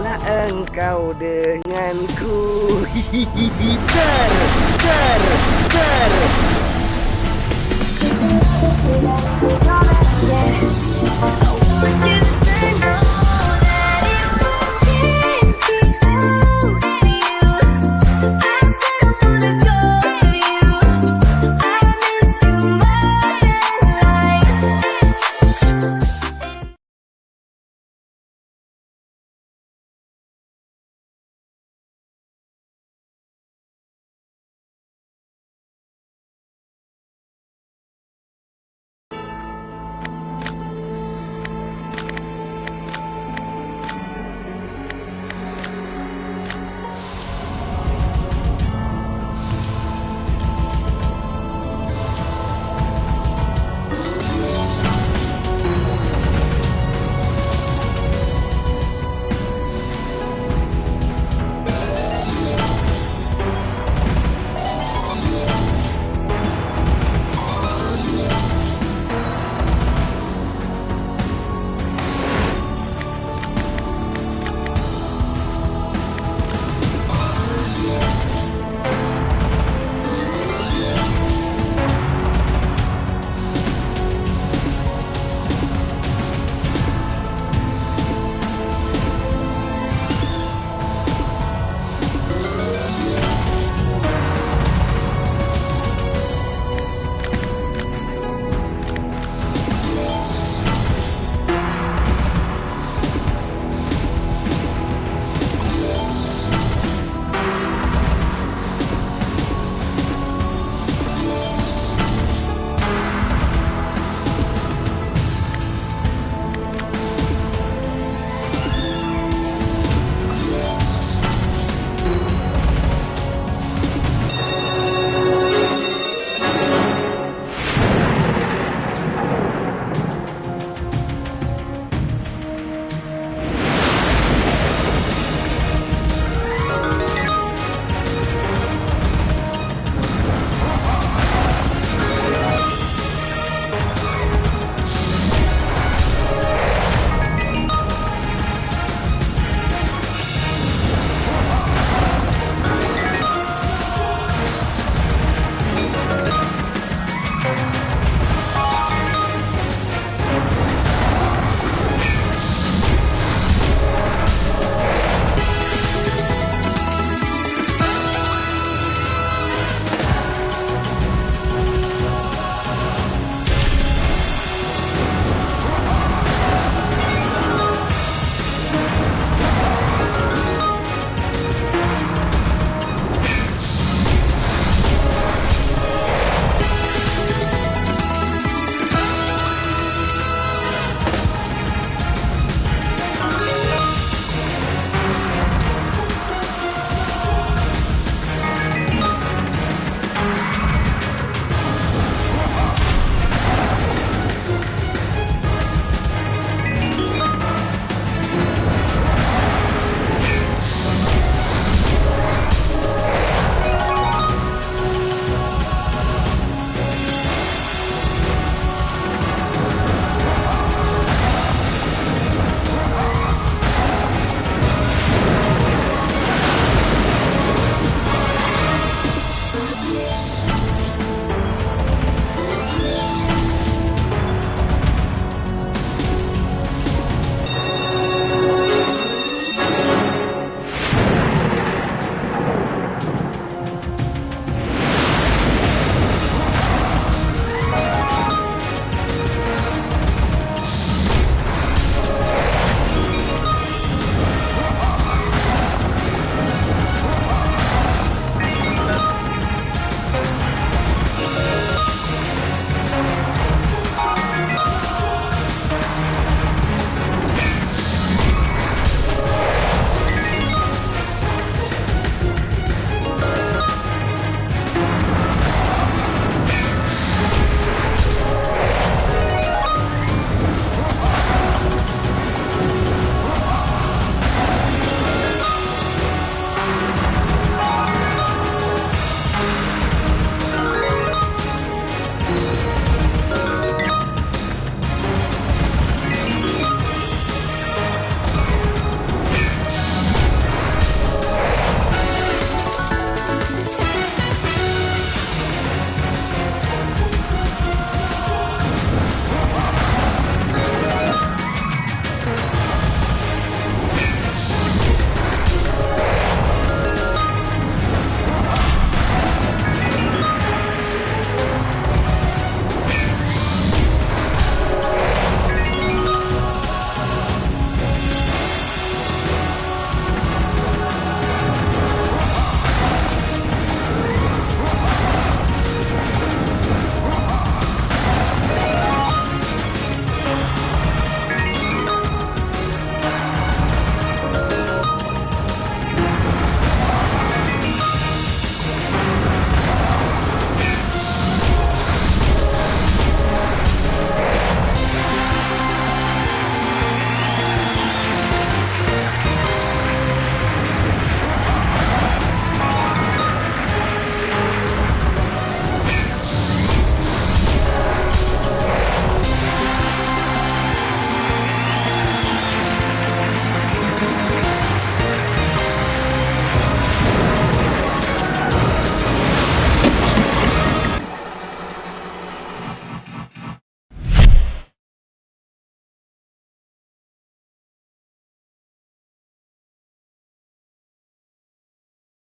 lah engkau denganku. Ter, ter, ter Ter, ter, ter.